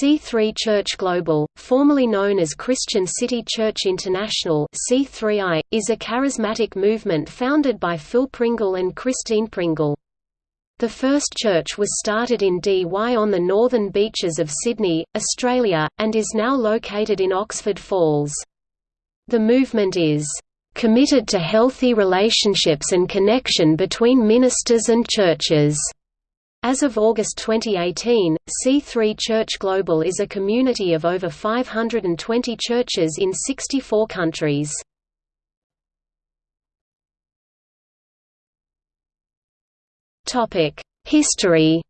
C3 Church Global, formerly known as Christian City Church International C3I, is a charismatic movement founded by Phil Pringle and Christine Pringle. The first church was started in Dee Why on the northern beaches of Sydney, Australia, and is now located in Oxford Falls. The movement is committed to healthy relationships and connection between ministers and churches. As of August 2018, C3 Church Global is a community of over 520 churches in 64 countries. History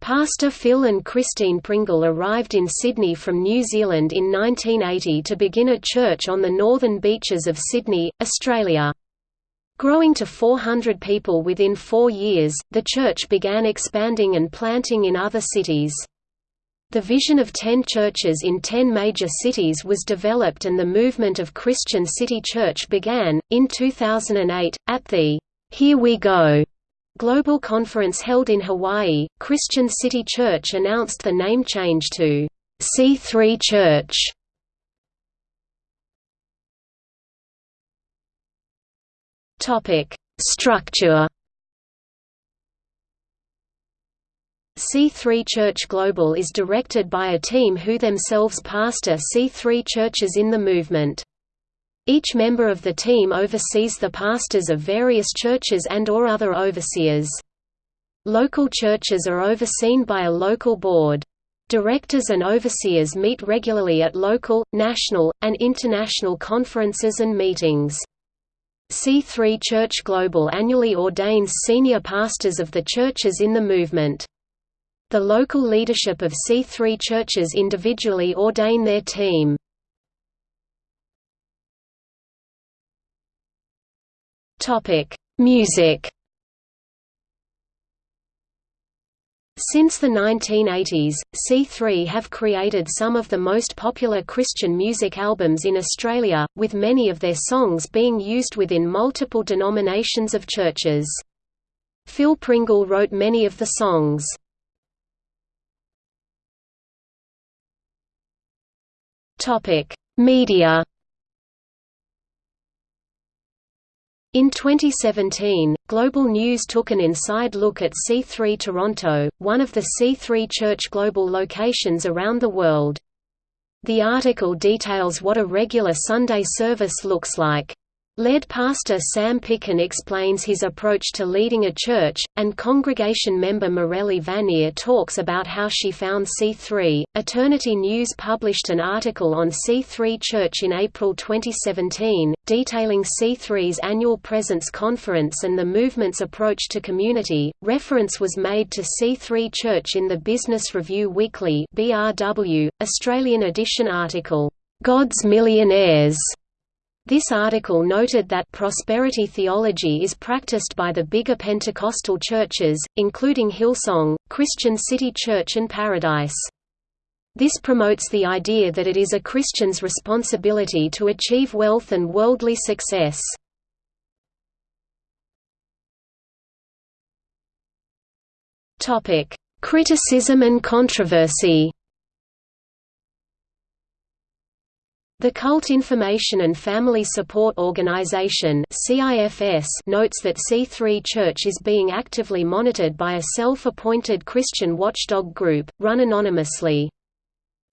Pastor Phil and Christine Pringle arrived in Sydney from New Zealand in 1980 to begin a church on the northern beaches of Sydney, Australia. Growing to 400 people within four years, the church began expanding and planting in other cities. The vision of ten churches in ten major cities was developed and the movement of Christian City Church began. In 2008, at the Here We Go global conference held in Hawaii, Christian City Church announced the name change to C3 Church. Topic: Structure. C3 Church Global is directed by a team who themselves pastor C3 churches in the movement. Each member of the team oversees the pastors of various churches and or other overseers. Local churches are overseen by a local board. Directors and overseers meet regularly at local, national, and international conferences and meetings. C3 Church Global annually ordains senior pastors of the churches in the movement. The local leadership of C3 churches individually ordain their team. Music Since the 1980s, C3 have created some of the most popular Christian music albums in Australia, with many of their songs being used within multiple denominations of churches. Phil Pringle wrote many of the songs. Media In 2017, Global News took an inside look at C3 Toronto, one of the C3 Church Global locations around the world. The article details what a regular Sunday service looks like. Lead pastor Sam Picken explains his approach to leading a church, and congregation member Morelli Vanier talks about how she found C3. Eternity News published an article on C3 Church in April 2017, detailing C3's annual Presence Conference and the movement's approach to community. Reference was made to C3 Church in the Business Review Weekly (BRW) Australian edition article, God's Millionaires this article noted that prosperity theology is practiced by the bigger Pentecostal churches, including Hillsong, Christian City Church and Paradise. This promotes the idea that it is a Christian's responsibility to achieve wealth and worldly success. Criticism and controversy The Cult Information and Family Support Organization notes that C3 Church is being actively monitored by a self-appointed Christian watchdog group, run anonymously.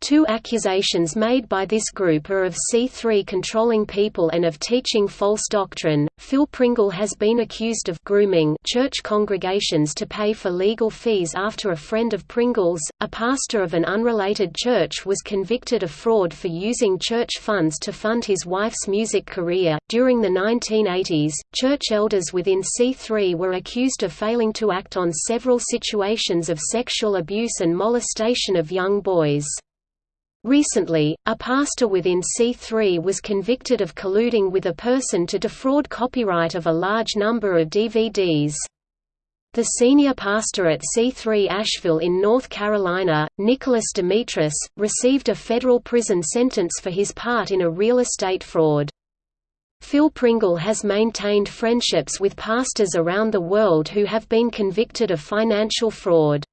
Two accusations made by this group are of C3 controlling people and of teaching false doctrine. Phil Pringle has been accused of grooming church congregations to pay for legal fees after a friend of Pringle's, a pastor of an unrelated church, was convicted of fraud for using church funds to fund his wife's music career. During the 1980s, church elders within C3 were accused of failing to act on several situations of sexual abuse and molestation of young boys. Recently, a pastor within C3 was convicted of colluding with a person to defraud copyright of a large number of DVDs. The senior pastor at C3 Asheville in North Carolina, Nicholas Demetris, received a federal prison sentence for his part in a real estate fraud. Phil Pringle has maintained friendships with pastors around the world who have been convicted of financial fraud.